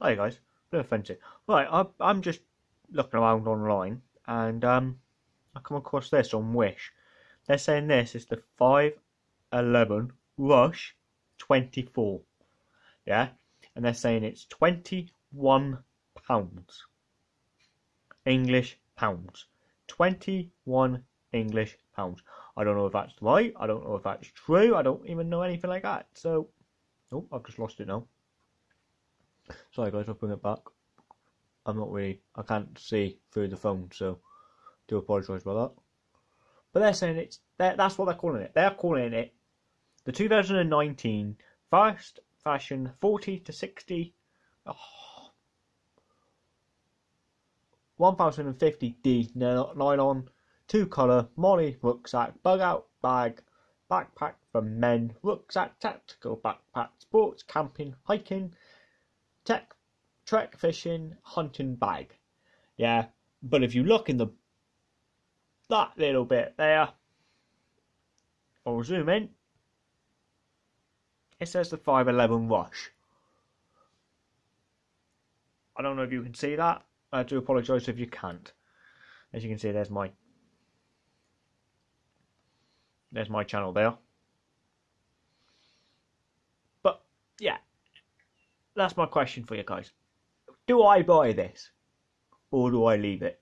Hi guys, bit offensive. Right, I, I'm just looking around online and um, I come across this on Wish. They're saying this is the 511 Rush 24. Yeah, and they're saying it's 21 pounds. English pounds. 21 English pounds. I don't know if that's right. I don't know if that's true. I don't even know anything like that. So, oh, I've just lost it now. Sorry guys, I'll bring it back. I'm not really, I can't see through the phone, so do apologise about that. But they're saying it's, they're, that's what they're calling it. They're calling it the 2019 Fast Fashion 40 to 60 oh, 1050D nylon, two colour, MOLLE rucksack, bug out bag, backpack for men, rucksack, tactical backpack, sports, camping, hiking, trek fishing, hunting bag. Yeah, but if you look in the that little bit there, I'll zoom in. It says the 511 Rush. I don't know if you can see that. I do apologise if you can't. As you can see, there's my there's my channel there. But yeah, that's my question for you guys. Do I buy this, or do I leave it?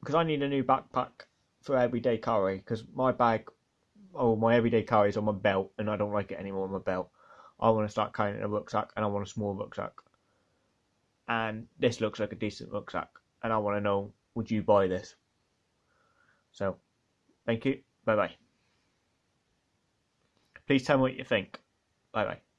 Because I need a new backpack for everyday carry. Because my bag, oh, my everyday carry is on my belt, and I don't like it anymore on my belt. I want to start carrying a rucksack, and I want a small rucksack and this looks like a decent rucksack and I want to know would you buy this so thank you bye bye please tell me what you think bye bye